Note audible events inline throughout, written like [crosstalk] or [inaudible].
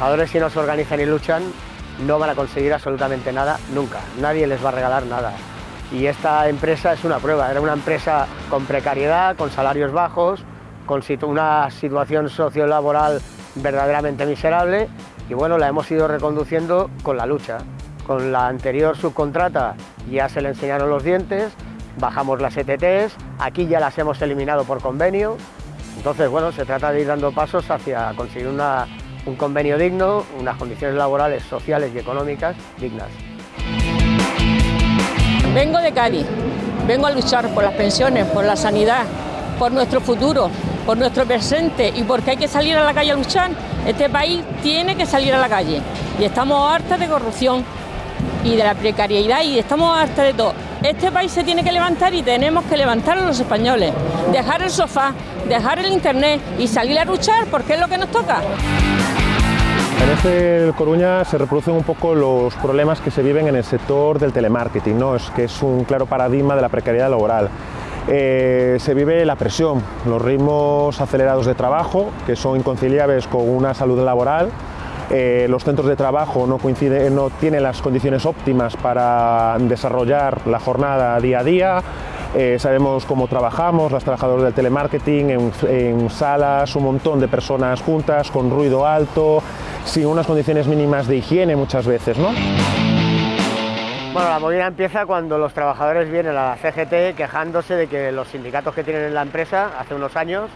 trabajadores si no se organizan y luchan no van a conseguir absolutamente nada nunca, nadie les va a regalar nada. Y esta empresa es una prueba, era una empresa con precariedad, con salarios bajos, con una situación sociolaboral verdaderamente miserable y bueno, la hemos ido reconduciendo con la lucha. Con la anterior subcontrata ya se le enseñaron los dientes, bajamos las ETTs, aquí ya las hemos eliminado por convenio, entonces bueno, se trata de ir dando pasos hacia conseguir un convenio digno, unas condiciones laborales, sociales y económicas dignas. Vengo de Cádiz, vengo a luchar por las pensiones, por la sanidad, por nuestro futuro, por nuestro presente y porque hay que salir a la calle a luchar. Este país tiene que salir a la calle y estamos hartas de corrupción y de la precariedad y estamos hartas de todo. Este país se tiene que levantar y tenemos que levantarlo los españoles, dejar el sofá, dejar el internet y salir a luchar porque es lo que nos toca. En este Coruña se reproducen un poco los problemas que se viven en el sector del telemarketing, ¿no? es que es un claro paradigma de la precariedad laboral. Eh, se vive la presión, los ritmos acelerados de trabajo, que son inconciliables con una salud laboral, eh, los centros de trabajo no, coinciden, no tienen las condiciones óptimas para desarrollar la jornada día a día, eh, sabemos cómo trabajamos, las trabajadoras del telemarketing, en, salas, un montón de personas juntas, con ruido alto, sin unas condiciones mínimas de higiene muchas veces. ¿no? Bueno, la movida empieza cuando los trabajadores vienen a la CGT quejándose de que los sindicatos que tienen en la empresa hace unos años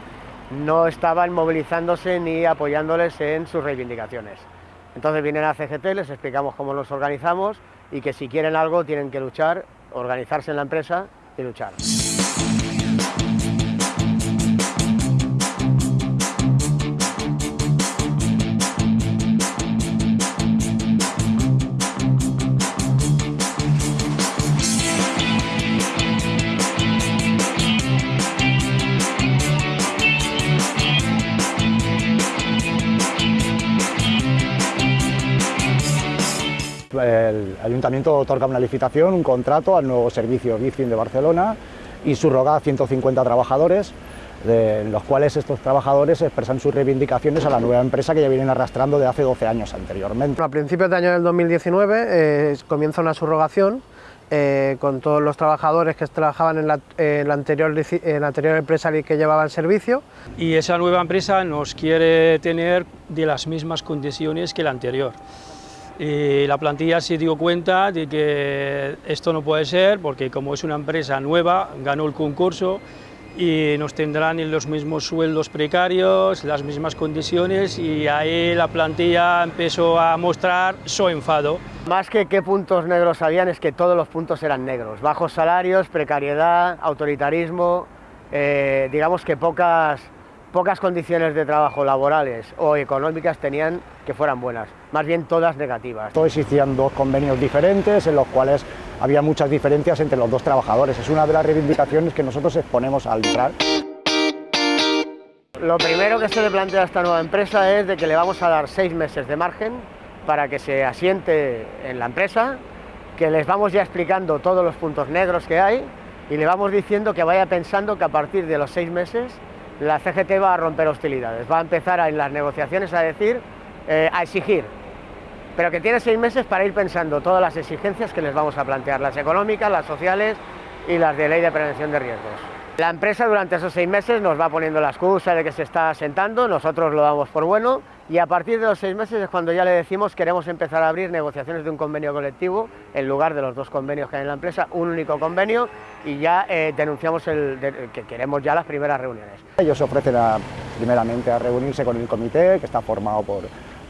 no estaban movilizándose ni apoyándoles en sus reivindicaciones. Entonces vienen a la CGT, les explicamos cómo nos organizamos y que si quieren algo tienen que luchar, organizarse en la empresa y luchar. El Ayuntamiento otorga una licitación, un contrato al nuevo servicio BIFIN de Barcelona y subroga a 150 trabajadores, de los cuales estos trabajadores expresan sus reivindicaciones a la nueva empresa que ya vienen arrastrando de hace 12 años anteriormente. A principios de año del 2019 eh, comienza una subrogación eh, con todos los trabajadores que trabajaban en la, en la, anterior, en la anterior empresa que llevaba el servicio. Y esa nueva empresa nos quiere tener de las mismas condiciones que la anterior. Y la plantilla se dio cuenta de que esto no puede ser porque como es una empresa nueva, ganó el concurso y nos tendrán en los mismos sueldos precarios, las mismas condiciones y ahí la plantilla empezó a mostrar su enfado. Más que qué puntos negros habían es que todos los puntos eran negros, bajos salarios, precariedad, autoritarismo, eh, digamos que pocas, pocas condiciones de trabajo laborales o económicas tenían que fueran buenas, más bien todas negativas. Todo existían dos convenios diferentes en los cuales había muchas diferencias entre los dos trabajadores. Es una de las reivindicaciones que nosotros exponemos al entrar. Lo primero que se le plantea a esta nueva empresa es de que le vamos a dar seis meses de margen para que se asiente en la empresa, que les vamos ya explicando todos los puntos negros que hay y le vamos diciendo que vaya pensando que a partir de los seis meses la CGT va a romper hostilidades, va a empezar en las negociaciones a decir eh, a exigir, pero que tiene seis meses para ir pensando todas las exigencias que les vamos a plantear, las económicas, las sociales y las de ley de prevención de riesgos. La empresa durante esos seis meses nos va poniendo la excusa de que se está asentando, nosotros lo damos por bueno y a partir de los seis meses es cuando ya le decimos queremos empezar a abrir negociaciones de un convenio colectivo en lugar de los dos convenios que hay en la empresa, un único convenio y ya eh, denunciamos el, que queremos ya las primeras reuniones. Ellos ofrecen primeramente a reunirse con el comité que está formado por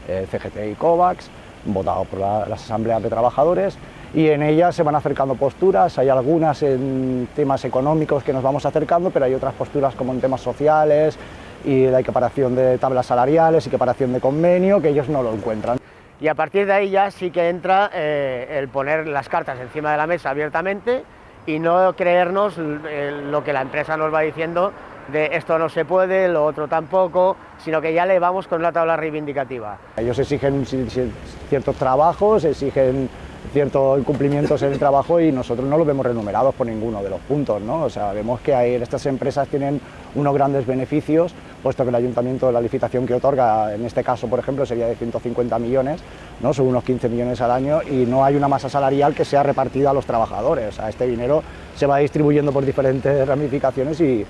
eh, CGT y COVAX, votado por las asambleas de trabajadores y en ellas se van acercando posturas, hay algunas en temas económicos que nos vamos acercando, pero hay otras posturas como en temas sociales y la equiparación de tablas salariales, equiparación de convenio, que ellos no lo encuentran. Y a partir de ahí ya sí que entra eh, el poner las cartas encima de la mesa abiertamente y no creernos lo que la empresa nos va diciendo de esto no se puede, lo otro tampoco, sino que ya le vamos con una tabla reivindicativa. Ellos exigen ciertos trabajos, exigen ciertos incumplimientos en el trabajo y nosotros no los vemos renumerados por ninguno de los puntos, ¿no? O sea, vemos que hay, estas empresas tienen unos grandes beneficios, puesto que el ayuntamiento, la licitación que otorga, en este caso, por ejemplo, sería de 150 millones, ¿no? Son unos 15 millones al año y no hay una masa salarial que sea repartida a los trabajadores, sea, este dinero se va distribuyendo por diferentes [laughs] ramificaciones y,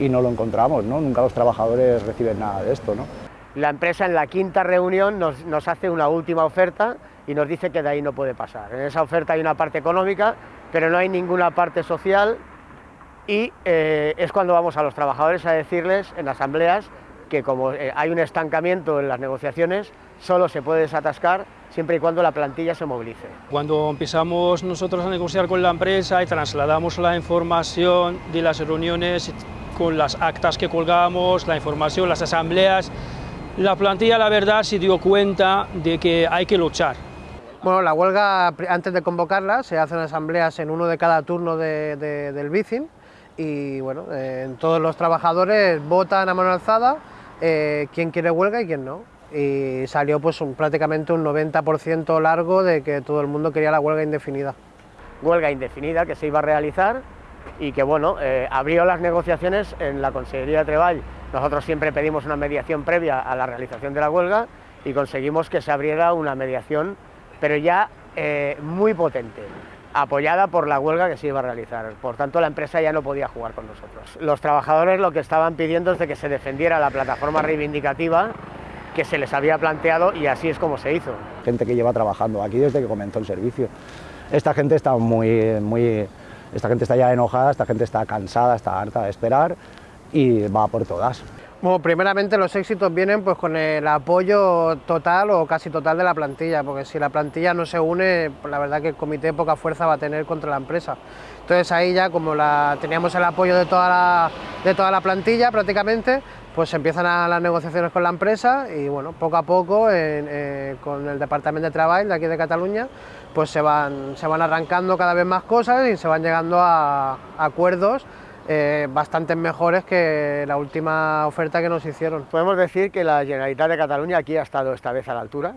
y no lo encontramos, ¿no? Nunca los trabajadores reciben nada de esto, ¿no? La empresa en la quinta reunión nos, nos hace una última oferta y nos dice que de ahí no puede pasar. En esa oferta hay una parte económica, pero no hay ninguna parte social y eh, es cuando vamos a los trabajadores a decirles en asambleas que como eh, hay un estancamiento en las negociaciones, solo se puede desatascar siempre y cuando la plantilla se movilice. Cuando empezamos nosotros a negociar con la empresa y trasladamos la información de las reuniones con las actas que colgamos, la información, las asambleas, la plantilla la verdad se dio cuenta de que hay que luchar, bueno, la huelga, antes de convocarla, se hacen asambleas en uno de cada turno de, del BICIN y bueno, eh, todos los trabajadores votan a mano alzada eh, quién quiere huelga y quién no. Y salió pues prácticamente un 90% largo de que todo el mundo quería la huelga indefinida. Huelga indefinida que se iba a realizar y que bueno, eh, abrió las negociaciones en la Consejería de Treball. Nosotros siempre pedimos una mediación previa a la realización de la huelga y conseguimos que se abriera una mediación pero ya eh, muy potente, apoyada por la huelga que se iba a realizar. Por tanto, la empresa ya no podía jugar con nosotros. Los trabajadores lo que estaban pidiendo es de que se defendiera la plataforma reivindicativa que se les había planteado y así es como se hizo. Gente que lleva trabajando aquí desde que comenzó el servicio. Esta gente está muy, muy, esta gente está ya enojada, esta gente está cansada, está harta de esperar y va por todas. Bueno, primeramente los éxitos vienen pues con el apoyo total o casi total de la plantilla, porque si la plantilla no se une, pues, la verdad que el comité poca fuerza va a tener contra la empresa. Entonces ahí ya como la, teníamos el apoyo de toda la, de toda la plantilla prácticamente, pues empiezan a las negociaciones con la empresa y bueno, poco a poco eh, con el Departamento de Trabajo de aquí de Cataluña, pues se van, se van arrancando cada vez más cosas y se van llegando a acuerdos eh, bastante mejores que la última oferta que nos hicieron. Podemos decir que la Generalitat de Cataluña aquí ha estado esta vez a la altura,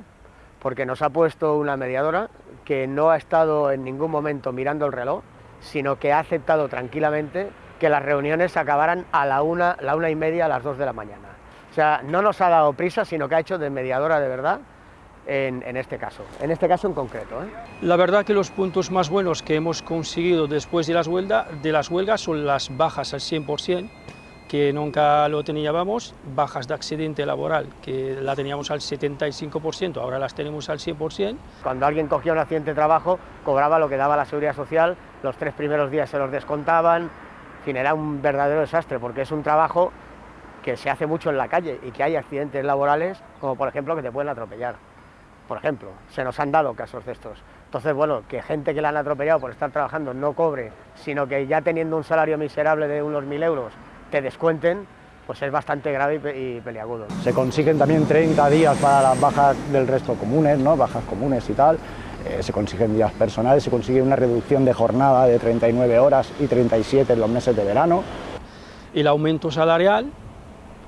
porque nos ha puesto una mediadora que no ha estado en ningún momento mirando el reloj, sino que ha aceptado tranquilamente que las reuniones acabaran a la una, la una y media, a las dos de la mañana. O sea, no nos ha dado prisa, sino que ha hecho de mediadora de verdad en, este caso, en este caso en concreto. ¿eh? La verdad que los puntos más buenos que hemos conseguido después de las, huelga, de las huelgas son las bajas al 100%, que nunca lo teníamos, bajas de accidente laboral, que la teníamos al 75%, ahora las tenemos al 100%. Cuando alguien cogía un accidente de trabajo, cobraba lo que daba la Seguridad Social, los tres primeros días se los descontaban, en fin, era un verdadero desastre, porque es un trabajo que se hace mucho en la calle y que hay accidentes laborales, como por ejemplo que te pueden atropellar por ejemplo, se nos han dado casos de estos. Entonces, bueno, que gente que la han atropellado por estar trabajando no cobre, sino que ya teniendo un salario miserable de unos mil euros te descuenten, pues es bastante grave y peliagudo. Se consiguen también 30 días para las bajas del resto comunes, ¿no? bajas comunes y tal, eh, se consiguen días personales, se consigue una reducción de jornada de 39 horas y 37 en los meses de verano. El aumento salarial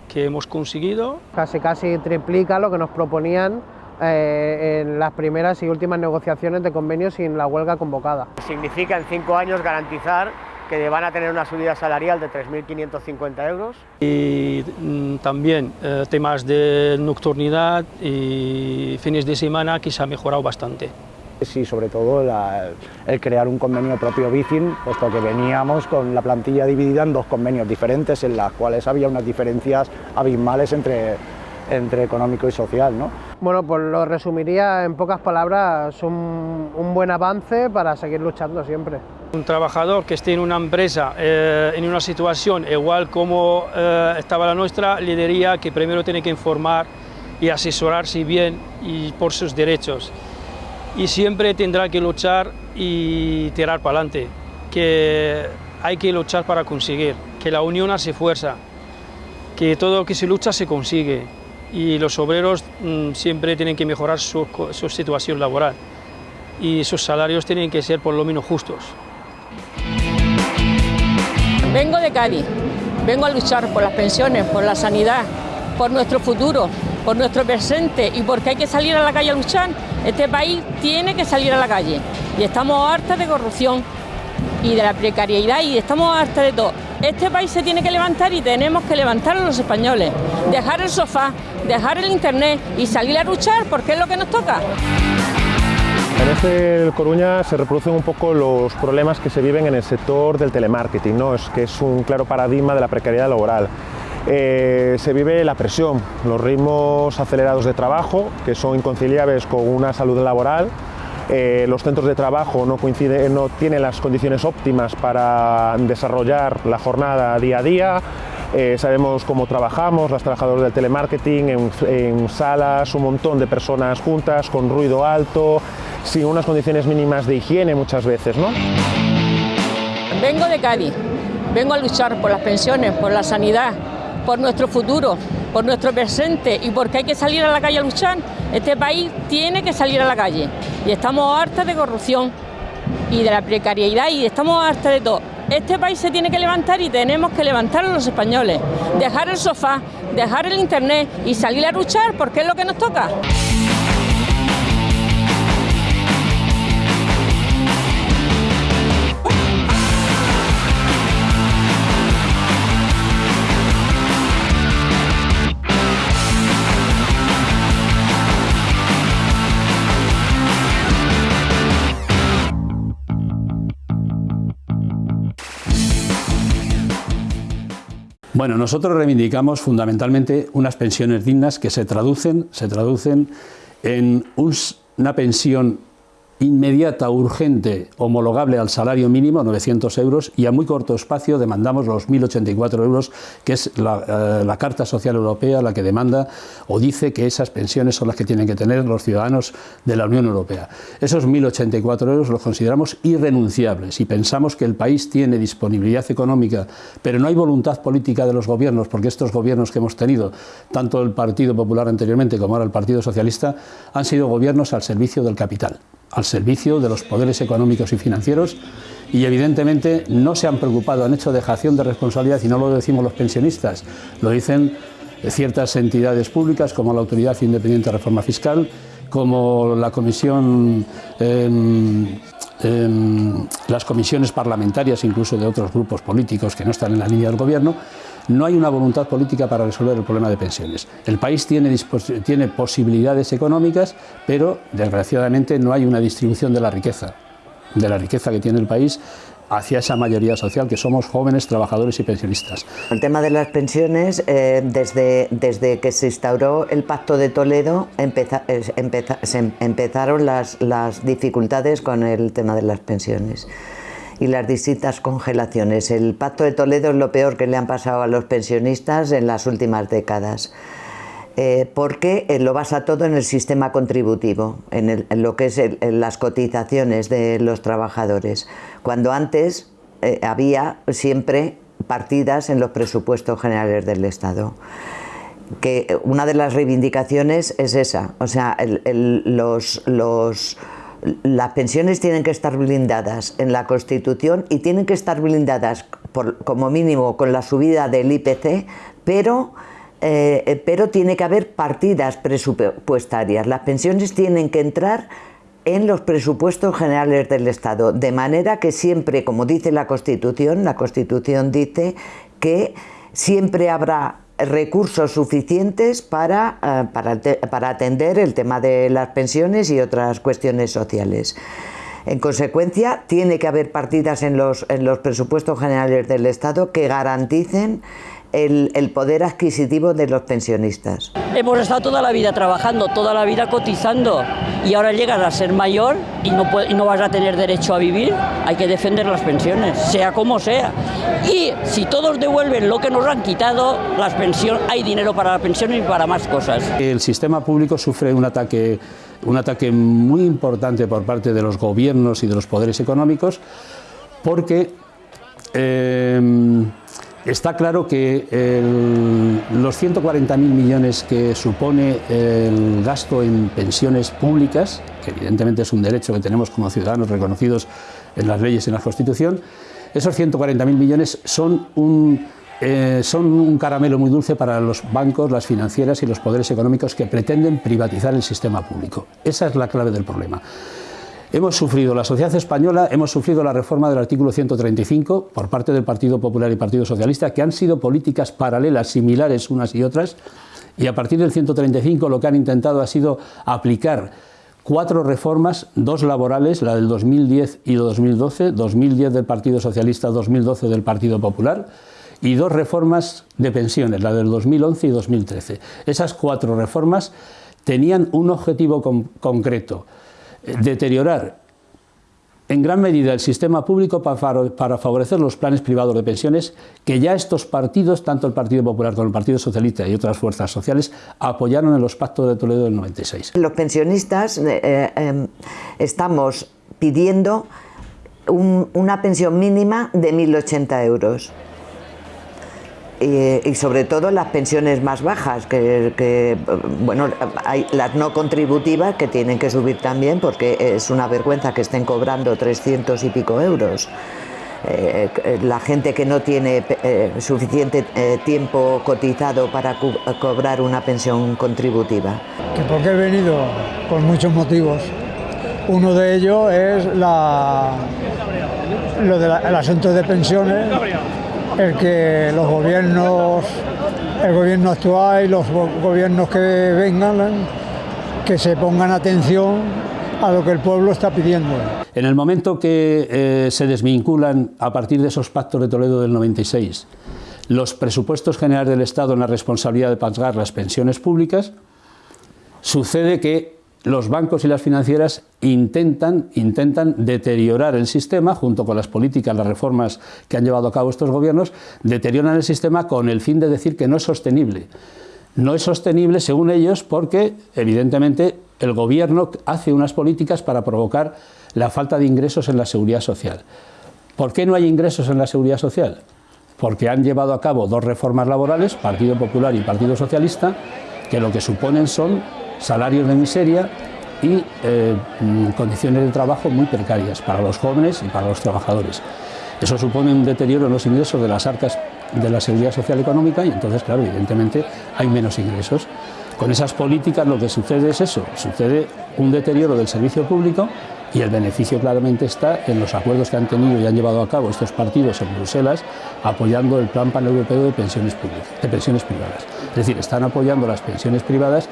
que hemos conseguido. Casi, casi triplica lo que nos proponían eh, en las primeras y últimas negociaciones de convenios sin la huelga convocada. Significa en cinco años garantizar que van a tener una subida salarial de 3.550 euros. Y mm, también eh, temas de nocturnidad y fines de semana que se ha mejorado bastante. Sí, sobre todo el crear un convenio propio BICIN, puesto que veníamos con la plantilla dividida en dos convenios diferentes, en las cuales había unas diferencias abismales entre, entre económico y social. ¿no? Bueno, pues lo resumiría en pocas palabras, un, un buen avance para seguir luchando siempre. Un trabajador que esté en una empresa, eh, en una situación igual como eh, estaba la nuestra, le diría que primero tiene que informar y asesorarse bien y por sus derechos. Y siempre tendrá que luchar y tirar para adelante, que hay que luchar para conseguir, que la unión hace fuerza, que todo lo que se lucha se consigue y los obreros mm, siempre tienen que mejorar su, situación laboral. Y sus salarios tienen que ser por lo menos justos. Vengo de Cádiz, vengo a luchar por las pensiones, por la sanidad, por nuestro futuro, por nuestro presente. Y porque hay que salir a la calle a luchar Este país tiene que salir a la calle. Y estamos hartas de corrupción y de la precariedad y estamos hartas de todo. Este país se tiene que levantar y tenemos que levantar a los españoles, dejar el sofá, dejar el internet y salir a luchar porque es lo que nos toca. En este Coruña se reproducen un poco los problemas que se viven en el sector del telemarketing, ¿no? es que es un claro paradigma de la precariedad laboral. Eh, se vive la presión, los ritmos acelerados de trabajo, que son inconciliables con una salud laboral, eh, los centros de trabajo no, no tienen las condiciones óptimas para desarrollar la jornada día a día, eh, sabemos cómo trabajamos, las trabajadoras del telemarketing, en, salas, un montón de personas juntas, con ruido alto, sin unas condiciones mínimas de higiene muchas veces. ¿no? Vengo de Cádiz, vengo a luchar por las pensiones, por la sanidad, por nuestro futuro, por nuestro presente y porque hay que salir a la calle a luchar. Este país tiene que salir a la calle y estamos hartas de corrupción y de la precariedad y estamos hartas de todo. Este país se tiene que levantar y tenemos que levantar a los españoles, dejar el sofá, dejar el internet y salir a luchar porque es lo que nos toca. Bueno, nosotros reivindicamos fundamentalmente unas pensiones dignas que se traducen, se traducen en una pensión inmediata, urgente, homologable al salario mínimo, 900 euros, y a muy corto espacio demandamos los 1.084 euros, que es la, eh, la, Carta Social Europea la que demanda o dice que esas pensiones son las que tienen que tener los ciudadanos de la Unión Europea. Esos 1.084 euros los consideramos irrenunciables y pensamos que el país tiene disponibilidad económica, pero no hay voluntad política de los gobiernos, porque estos gobiernos que hemos tenido, tanto el Partido Popular anteriormente como ahora el Partido Socialista, han sido gobiernos al servicio del capital al servicio de los poderes económicos y financieros y evidentemente no se han preocupado, han hecho dejación de responsabilidad y no lo decimos los pensionistas, lo dicen ciertas entidades públicas como la Autoridad Independiente de Reforma Fiscal, como la Comisión, eh, las comisiones parlamentarias incluso de otros grupos políticos que no están en la línea del gobierno, no hay una voluntad política para resolver el problema de pensiones. El país tiene, tiene posibilidades económicas, pero desgraciadamente no hay una distribución de la riqueza, de la riqueza que tiene el país hacia esa mayoría social que somos jóvenes, trabajadores y pensionistas. El tema de las pensiones, eh, desde, desde que se instauró el Pacto de Toledo, se empezaron las, las dificultades con el tema de las pensiones y las distintas congelaciones. El Pacto de Toledo es lo peor que le han pasado a los pensionistas en las últimas décadas. Eh, porque eh, lo basa todo en el sistema contributivo, en, lo que es las cotizaciones de los trabajadores, cuando antes eh, había siempre partidas en los presupuestos generales del Estado. Que una de las reivindicaciones es esa, o sea, los, los las pensiones tienen que estar blindadas en la Constitución y tienen que estar blindadas por, como mínimo con la subida del IPC, pero, eh, pero tiene que haber partidas presupuestarias. Las pensiones tienen que entrar en los presupuestos generales del Estado, de manera que siempre, como dice la Constitución, la Constitución dice que siempre habrá recursos suficientes para, eh, para, atender el tema de las pensiones y otras cuestiones sociales. En consecuencia, tiene que haber partidas en los, en los presupuestos generales del Estado que garanticen el, poder adquisitivo de los pensionistas. Hemos estado toda la vida trabajando, toda la vida cotizando y ahora llegas a ser mayor y no, y no vas a tener derecho a vivir, hay que defender las pensiones, sea como sea. Y si todos devuelven lo que nos han quitado, las pensiones, hay dinero para las pensiones y para más cosas. El sistema público sufre un ataque, un ataque muy importante por parte de los gobiernos y de los poderes económicos porque eh, Está claro que los 140.000 millones que supone el gasto en pensiones públicas, que evidentemente es un derecho que tenemos como ciudadanos reconocidos en las leyes y en la Constitución, esos 140.000 millones son un, eh, son un caramelo muy dulce para los bancos, las financieras y los poderes económicos que pretenden privatizar el sistema público. Esa es la clave del problema. Hemos sufrido, la sociedad española, hemos sufrido la reforma del artículo 135 por parte del Partido Popular y Partido Socialista, que han sido políticas paralelas, similares unas y otras, y a partir del 135 lo que han intentado ha sido aplicar cuatro reformas, dos laborales, la del 2010 y 2012, 2010 del Partido Socialista, 2012 del Partido Popular, y dos reformas de pensiones, la del 2011 y 2013. Esas cuatro reformas tenían un objetivo concreto, deteriorar en gran medida el sistema público para favorecer los planes privados de pensiones que ya estos partidos, tanto el Partido Popular como el Partido Socialista y otras fuerzas sociales, apoyaron en los pactos de Toledo del 96. Los pensionistas eh, em, estamos pidiendo una pensión mínima de 1.080 euros y, sobre todo las pensiones más bajas, que, bueno, hay las no contributivas que tienen que subir también porque es una vergüenza que estén cobrando 300 y pico euros. Eh, la gente que no tiene eh, suficiente eh, tiempo cotizado para cobrar una pensión contributiva. Que porque he venido por muchos motivos. Uno de ellos es la, lo del asunto de pensiones el que los gobiernos, el gobierno actual y los gobiernos que vengan, que se pongan atención a lo que el pueblo está pidiendo. En el momento que eh, se desvinculan a partir de esos pactos de Toledo del 96 los presupuestos generales del Estado en la responsabilidad de pagar las pensiones públicas, sucede que los bancos y las financieras intentan, intentan deteriorar el sistema, junto con las políticas, las reformas que han llevado a cabo estos gobiernos, deterioran el sistema con el fin de decir que no es sostenible. No es sostenible, según ellos, porque evidentemente el gobierno hace unas políticas para provocar la falta de ingresos en la seguridad social. ¿Por qué no hay ingresos en la seguridad social? Porque han llevado a cabo dos reformas laborales, Partido Popular y Partido Socialista, que lo que suponen son salarios de miseria y eh, mm, condiciones de trabajo muy precarias para los jóvenes y para los trabajadores. Eso supone un deterioro en los ingresos de las arcas de la seguridad social económica y entonces, claro, evidentemente hay menos ingresos. Con esas políticas lo que sucede es eso, sucede un deterioro del servicio público y el beneficio claramente está en los acuerdos que han tenido y han llevado a cabo estos partidos en Bruselas apoyando el Plan Paneuropeo de Pensiones, Públicas, de pensiones Privadas. Es decir, están apoyando las pensiones privadas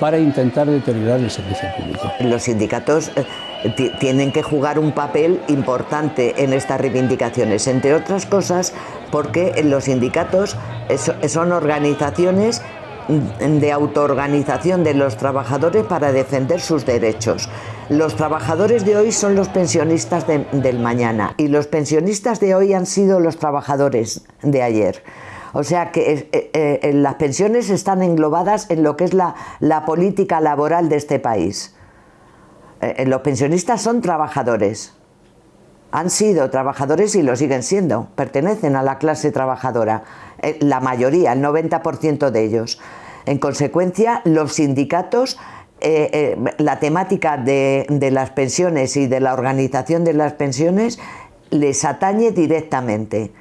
para intentar deteriorar el servicio público. Los sindicatos eh, tienen que jugar un papel importante en estas reivindicaciones, entre otras cosas porque los sindicatos son organizaciones de autoorganización de los trabajadores para defender sus derechos. Los trabajadores de hoy son los pensionistas del mañana y los pensionistas de hoy han sido los trabajadores de ayer. O sea que eh, eh, las pensiones están englobadas en lo que es la, política laboral de este país. Eh, los pensionistas son trabajadores. Han sido trabajadores y lo siguen siendo. Pertenecen a la clase trabajadora. la mayoría, el 90% de ellos. En consecuencia, los sindicatos la temática de, de, las pensiones y de la organización de las pensiones les atañe directamente.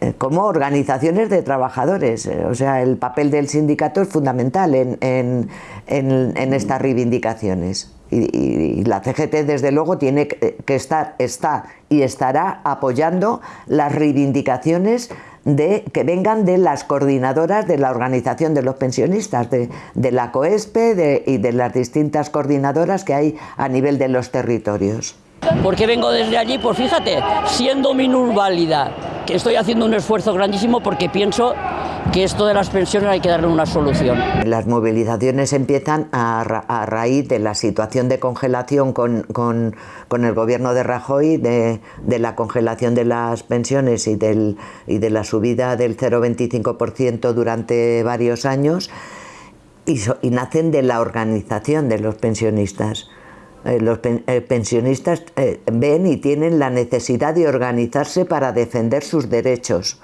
Eh, como organizaciones de trabajadores. Eh, o sea, el papel del sindicato es fundamental en, estas reivindicaciones. Y, la CGT, desde luego, tiene que estar, está y estará apoyando las reivindicaciones de, que vengan de las coordinadoras de la organización de los pensionistas, de, la COESPE y de las distintas coordinadoras que hay a nivel de los territorios. ¿Por vengo desde allí? Pues fíjate, siendo minusválida, estoy haciendo un esfuerzo grandísimo porque pienso que esto de las pensiones hay que darle una solución. Las movilizaciones empiezan a, raíz de la situación de congelación con, el gobierno de Rajoy, de, la congelación de las pensiones y de la subida del 0,25% durante varios años, y nacen de la organización de los pensionistas. Eh, los eh, pensionistas eh, ven y tienen la necesidad de organizarse para defender sus derechos.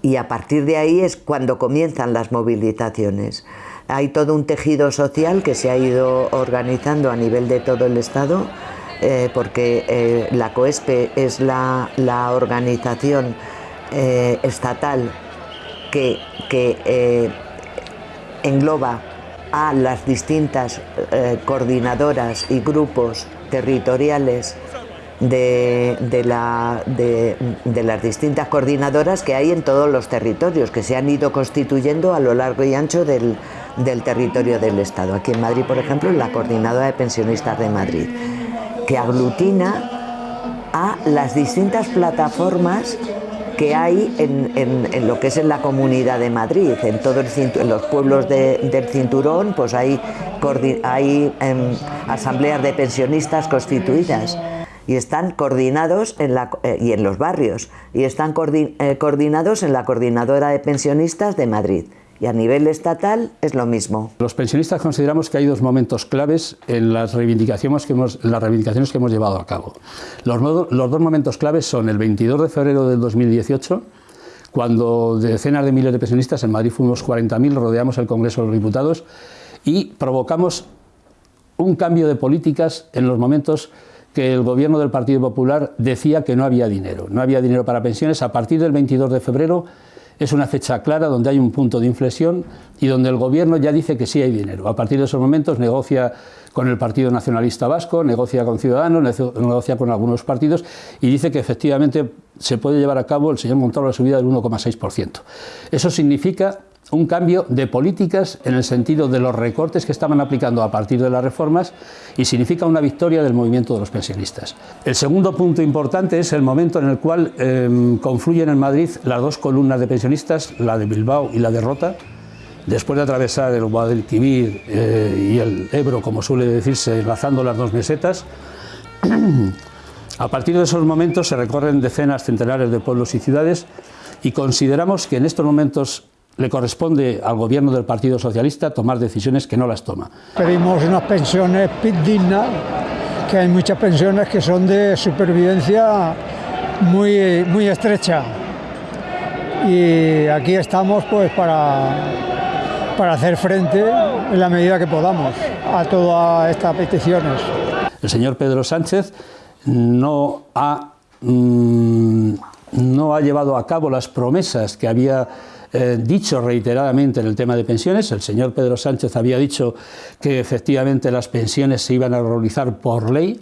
Y a partir de ahí es cuando comienzan las movilizaciones. Hay todo un tejido social que se ha ido organizando a nivel de todo el Estado, porque la COESPE es la, la organización estatal que, que engloba a las distintas coordinadoras y grupos territoriales de, de, las distintas coordinadoras que hay en todos los territorios, que se han ido constituyendo a lo largo y ancho del, del territorio del Estado. Aquí en Madrid, por ejemplo, la Coordinadora de Pensionistas de Madrid, que aglutina a las distintas plataformas que hay en, lo que es en la comunidad de Madrid, en todos los pueblos del cinturón, pues hay, hay em, asambleas de pensionistas constituidas y están coordinados en la, eh, y en los barrios y están eh, coordinados en la coordinadora de pensionistas de Madrid. Y a nivel estatal es lo mismo. Los pensionistas consideramos que hay dos momentos claves en las reivindicaciones que hemos, las reivindicaciones que hemos llevado a cabo. Los, los dos momentos claves son el 22 de febrero del 2018, cuando decenas de miles de pensionistas, en Madrid fuimos 40.000, rodeamos el Congreso de los Diputados y provocamos un cambio de políticas en los momentos que el gobierno del Partido Popular decía que no había dinero, no había dinero para pensiones. A partir del 22 de febrero es una fecha clara donde hay un punto de inflexión y donde el gobierno ya dice que sí hay dinero. A partir de esos momentos negocia con el Partido Nacionalista Vasco, negocia con Ciudadanos, negocia con algunos partidos y dice que efectivamente se puede llevar a cabo el señor Montoro la subida del 1,6%. Eso significa un cambio de políticas en el sentido de los recortes que estaban aplicando a partir de las reformas y significa una victoria del movimiento de los pensionistas. El segundo punto importante es el momento en el cual em, confluyen en Madrid las dos columnas de pensionistas, la de Bilbao y la de Rota, después de atravesar el Guadalquivir eh, y el Ebro, como suele decirse, enlazando las dos mesetas. [clears throat] A partir de esos momentos se recorren decenas, centenares de pueblos y ciudades y consideramos que en estos momentos le corresponde al gobierno del Partido Socialista tomar decisiones que no las toma. Pedimos unas pensiones dignas, que hay muchas pensiones que son de supervivencia muy, muy estrecha. Y aquí estamos pues para, para hacer frente en la medida que podamos a todas estas peticiones. El señor Pedro Sánchez no ha, mm, no ha llevado a cabo las promesas que había eh, dicho reiteradamente en el tema de pensiones. El señor Pedro Sánchez había dicho que efectivamente las pensiones se iban a realizar por ley,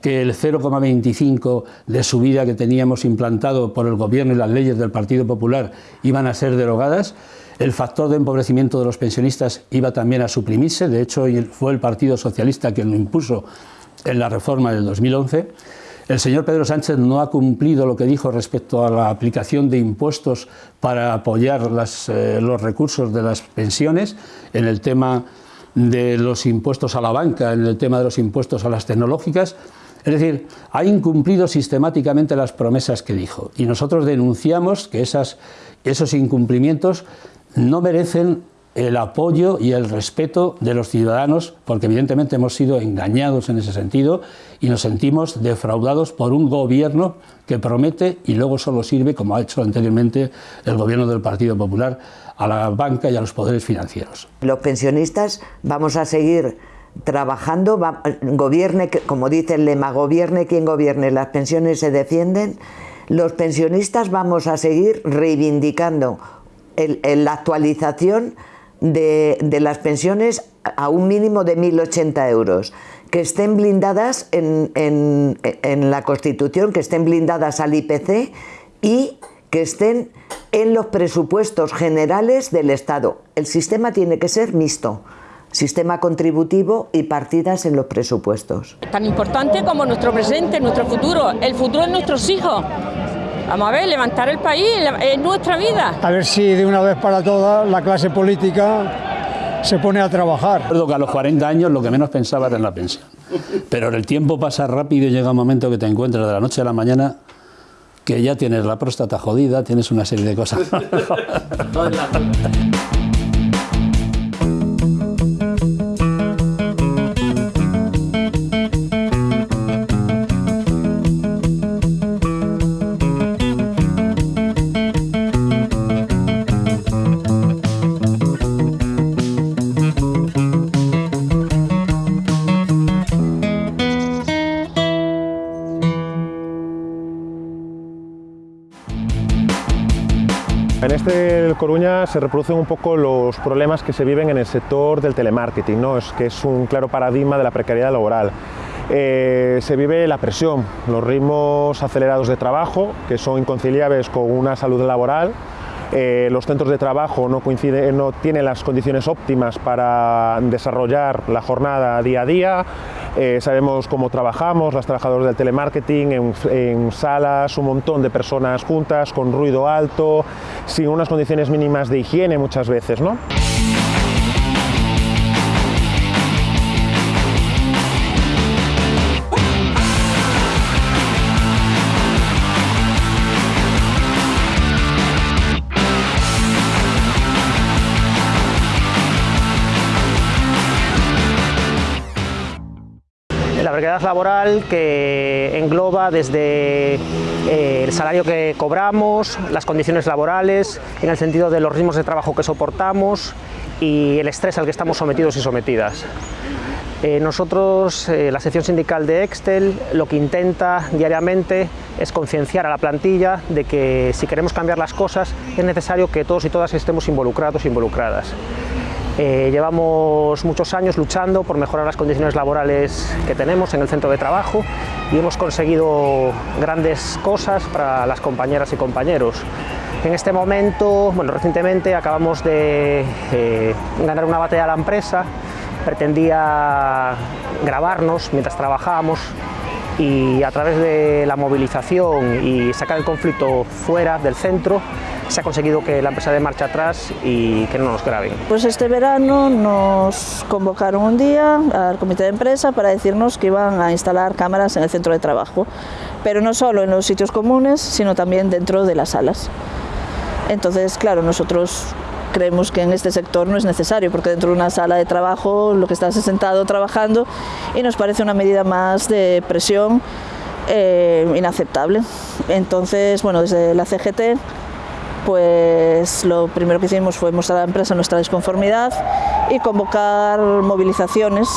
que el 0,25 de subida que teníamos implantado por el Gobierno y las leyes del Partido Popular iban a ser derogadas. El factor de empobrecimiento de los pensionistas iba también a suprimirse, de hecho fue el Partido Socialista quien lo impuso en la reforma del 2011. El señor Pedro Sánchez no ha cumplido lo que dijo respecto a la aplicación de impuestos para apoyar eh, los recursos de las pensiones en el tema de los impuestos a la banca, en el tema de los impuestos a las tecnológicas. Es decir, ha incumplido sistemáticamente las promesas que dijo y nosotros denunciamos que esos incumplimientos no merecen el apoyo y el respeto de los ciudadanos, porque evidentemente hemos sido engañados en ese sentido y nos sentimos defraudados por un gobierno que promete y luego solo sirve, como ha hecho anteriormente el gobierno del Partido Popular, a la banca y a los poderes financieros. Los pensionistas vamos a seguir trabajando, gobierne, como dice el lema, gobierne quien gobierne, las pensiones se defienden, los pensionistas vamos a seguir reivindicando la actualización de, las pensiones a un mínimo de 1.080 euros, que estén blindadas en, en, la Constitución, que estén blindadas al IPC y que estén en los presupuestos generales del Estado. El sistema tiene que ser mixto sistema contributivo y partidas en los presupuestos. Tan importante como nuestro presente, nuestro futuro, el futuro de nuestros hijos. Vamos a ver, levantar el país, es nuestra vida. A ver si de una vez para todas la clase política se pone a trabajar. Recuerdo que a los 40 años lo que menos pensaba era en la pensión. Pero el tiempo pasa rápido y llega un momento que te encuentras de la noche a la mañana que ya tienes la próstata jodida, tienes una serie de cosas. [laughs] Se reproducen un poco los problemas que se viven en el sector del telemarketing, ¿no? es que es un claro paradigma de la precariedad laboral. Eh, se vive la presión, los ritmos acelerados de trabajo, que son inconciliables con una salud laboral, eh, los centros de trabajo coinciden, no tienen las condiciones óptimas para desarrollar la jornada día a día, eh, sabemos cómo trabajamos, las trabajadoras del telemarketing, en, salas, un montón de personas juntas, con ruido alto, sin unas condiciones mínimas de higiene muchas veces. ¿no? Precariedad laboral que engloba desde eh, el salario que cobramos, las condiciones laborales, en el sentido de los ritmos de trabajo que soportamos y el estrés al que estamos sometidos y sometidas. Eh, nosotros, eh, la sección sindical de Excel, lo que intenta diariamente es concienciar a la plantilla de que si queremos cambiar las cosas es necesario que todos y todas estemos involucrados e involucradas. Eh, llevamos muchos años luchando por mejorar las condiciones laborales que tenemos en el centro de trabajo y hemos conseguido grandes cosas para las compañeras y compañeros. En este momento, bueno, recientemente acabamos de eh, ganar una batalla a la empresa, pretendía grabarnos mientras trabajábamos y a través de la movilización y sacar el conflicto fuera del centro se ha conseguido que la empresa dé marcha atrás y que no nos graben. Pues este verano nos convocaron un día al comité de empresa para decirnos que iban a instalar cámaras en el centro de trabajo, pero no solo en los sitios comunes, sino también dentro de las salas. Entonces, claro, nosotros creemos que en este sector no es necesario, porque dentro de una sala de trabajo lo que estás es sentado trabajando y nos parece una medida más de presión eh, inaceptable. Entonces, bueno, desde la CGT pues lo primero que hicimos fue mostrar a la empresa nuestra disconformidad y convocar movilizaciones.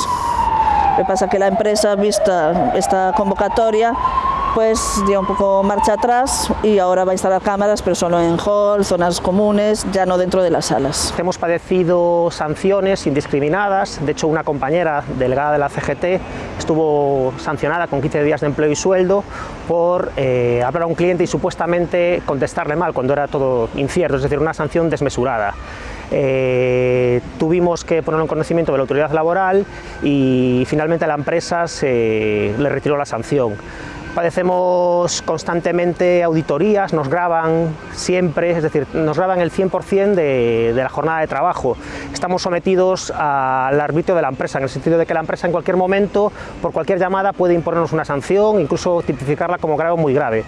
Lo que pasa que la empresa, vista esta convocatoria, pues dio un poco marcha atrás y ahora va a instalar cámaras, pero solo en hall, zonas comunes, ya no dentro de las salas. Hemos padecido sanciones indiscriminadas, de hecho una compañera delegada de la CGT estuvo sancionada con 15 días de empleo y sueldo por eh, hablar a un cliente y supuestamente contestarle mal cuando era todo incierto, es decir, una sanción desmesurada. Eh, tuvimos que ponerlo en conocimiento de la autoridad laboral y finalmente la empresa se le retiró la sanción. Padecemos constantemente auditorías, nos graban siempre, es decir, nos graban el 100% de, de, la jornada de trabajo. Estamos sometidos al arbitrio de la empresa, en el sentido de que la empresa en cualquier momento, por cualquier llamada, puede imponernos una sanción, incluso tipificarla como grave o muy grave.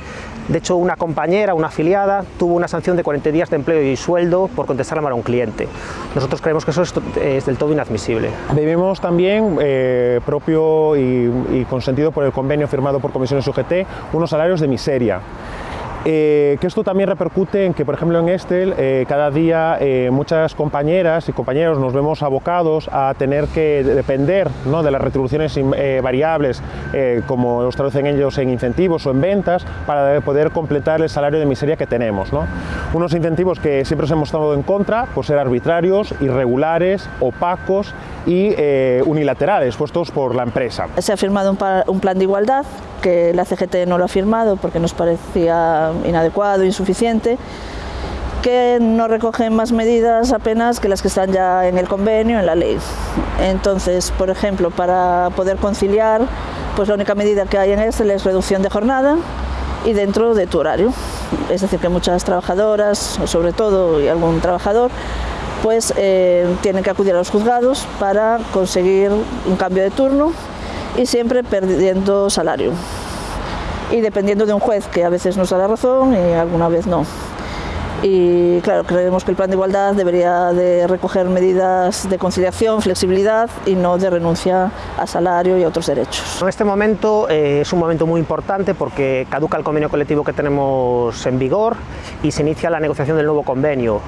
De hecho, una compañera, una afiliada, tuvo una sanción de 40 días de empleo y sueldo por contestar a un cliente. Nosotros creemos que eso es, es del todo inadmisible. Vivimos también, eh, propio y, y consentido por el convenio firmado por comisiones Unos salarios de miseria. Eh, que esto también repercute en que, por ejemplo, en Estel, eh, cada día eh, muchas compañeras y compañeros nos vemos abocados a tener que depender ¿no? de las retribuciones eh, variables, eh, como los traducen ellos en incentivos o en ventas, para poder completar el salario de miseria que tenemos. ¿no? Unos incentivos que siempre hemos estado en contra por ser arbitrarios, irregulares, opacos y eh, unilaterales puestos por la empresa. Se ha firmado un, un plan de igualdad que la CGT no lo ha firmado porque nos parecía inadecuado, insuficiente, que no recogen más medidas apenas que las que están ya en el convenio, en la ley. Entonces, por ejemplo, para poder conciliar, pues la única medida que hay en Excel es reducción de jornada y dentro de tu horario. Es decir, que muchas trabajadoras, sobre todo, y algún trabajador, pues eh, tienen que acudir a los juzgados para conseguir un cambio de turno y siempre perdiendo salario. Y dependiendo de un juez que a veces nos da la razón y alguna vez no. Y claro, creemos que el plan de igualdad debería de recoger medidas de conciliación, flexibilidad y no de renuncia a salario y a otros derechos. En este momento eh, es un momento muy importante porque caduca el convenio colectivo que tenemos en vigor y se inicia la negociación del nuevo convenio.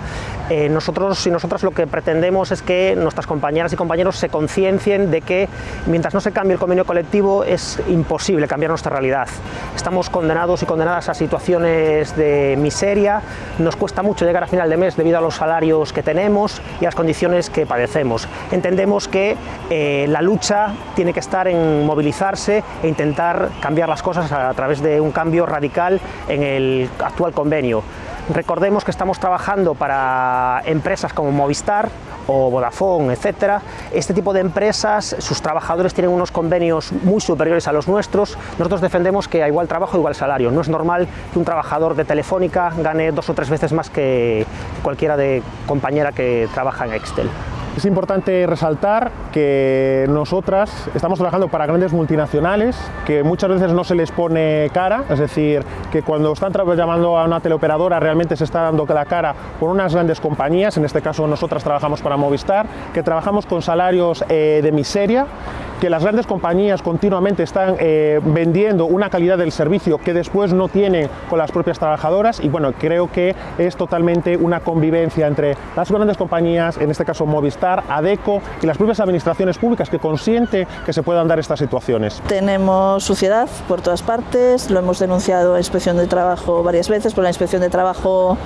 Eh, nosotros y nosotras lo que pretendemos es que nuestras compañeras y compañeros se conciencien de que mientras no se cambie el convenio colectivo es imposible cambiar nuestra realidad. Estamos condenados y condenadas a situaciones de miseria, nos cuesta mucho llegar a final de mes debido a los salarios que tenemos y a las condiciones que padecemos. Entendemos que eh, la lucha tiene que estar en movilizarse e intentar cambiar las cosas a través de un cambio radical en el actual convenio. Recordemos que estamos trabajando para empresas como Movistar o Vodafone, etcétera. Este tipo de empresas, sus trabajadores tienen unos convenios muy superiores a los nuestros. Nosotros defendemos que a igual trabajo, igual salario. No es normal que un trabajador de Telefónica gane dos o tres veces más que cualquiera de compañera que trabaja en Excel. Es importante resaltar que nosotras estamos trabajando para grandes multinacionales que muchas veces no se les pone cara, es decir, que cuando están llamando a una teleoperadora realmente se está dando la cara por unas grandes compañías, en este caso nosotras trabajamos para Movistar, que trabajamos con salarios eh, de miseria, que las grandes compañías continuamente están eh, vendiendo una calidad del servicio que después no tienen con las propias trabajadoras y bueno, creo que es totalmente una convivencia entre las grandes compañías, en este caso Movistar, ADECO y las propias administraciones públicas que consiente que se puedan dar estas situaciones. Tenemos suciedad por todas partes, lo hemos denunciado a Inspección de Trabajo varias veces, por la Inspección de Trabajo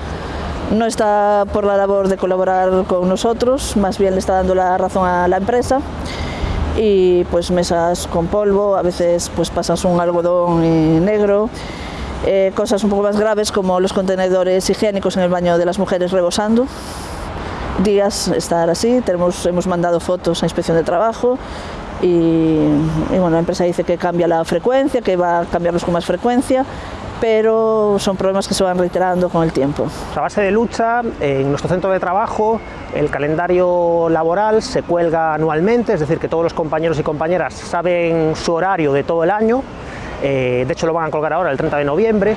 no está por la labor de colaborar con nosotros, más bien le está dando la razón a la empresa y pues mesas con polvo, a veces pues pasas un algodón negro, eh, cosas un poco más graves como los contenedores higiénicos en el baño de las mujeres rebosando, días estar así, tenemos, hemos mandado fotos a inspección de trabajo y, y bueno, la empresa dice que cambia la frecuencia, que va a cambiarlos con más frecuencia, pero son problemas que se van reiterando con el tiempo. A base de lucha, en nuestro centro de trabajo, el calendario laboral se cuelga anualmente, es decir, que todos los compañeros y compañeras saben su horario de todo el año, eh, de hecho lo van a colgar ahora el 30 de noviembre.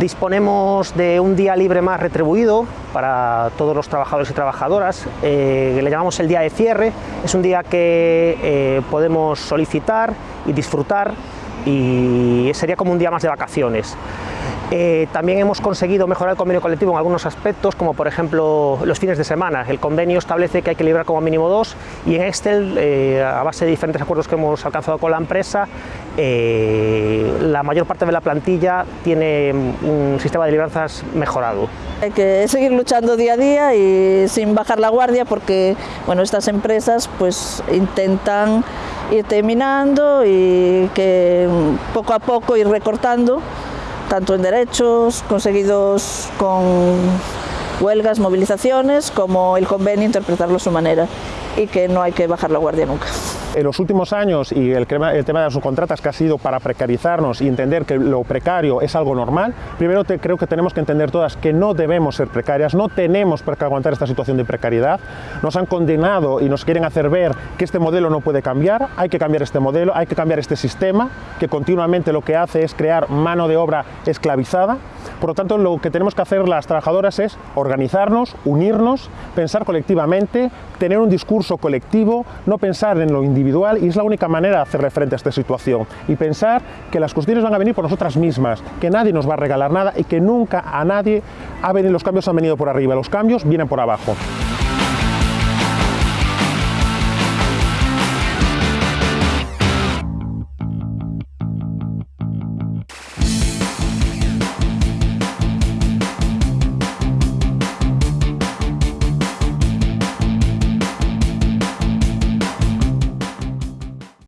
Disponemos de un día libre más retribuido para todos los trabajadores y trabajadoras, eh, le llamamos el día de cierre, es un día que eh, podemos solicitar y disfrutar y sería como un día más de vacaciones. Eh, también hemos conseguido mejorar el convenio colectivo en algunos aspectos, como por ejemplo los fines de semana. El convenio establece que hay que librar como mínimo dos y en Excel, eh, a base de diferentes acuerdos que hemos alcanzado con la empresa, eh, la mayor parte de la plantilla tiene un sistema de libranzas mejorado. Hay que seguir luchando día a día y sin bajar la guardia porque bueno, estas empresas pues intentan ir terminando y que poco a poco ir recortando tanto en derechos conseguidos con huelgas, movilizaciones, como el convenio interpretarlo a su manera y que no hay que bajar la guardia nunca. En los últimos años y el, tema de las subcontratas que ha sido para precarizarnos y entender que lo precario es algo normal, primero creo que tenemos que entender todas que no debemos ser precarias, no tenemos por qué aguantar esta situación de precariedad, nos han condenado y nos quieren hacer ver que este modelo no puede cambiar, hay que cambiar este modelo, hay que cambiar este sistema que continuamente lo que hace es crear mano de obra esclavizada, por lo tanto lo que tenemos que hacer las trabajadoras es organizarnos, unirnos, pensar colectivamente, tener un discurso colectivo, no pensar en lo individual y es la única manera de hacerle frente a esta situación y pensar que las cuestiones van a venir por nosotras mismas, que nadie nos va a regalar nada y que nunca a nadie ha venido, los cambios han venido por arriba, los cambios vienen por abajo.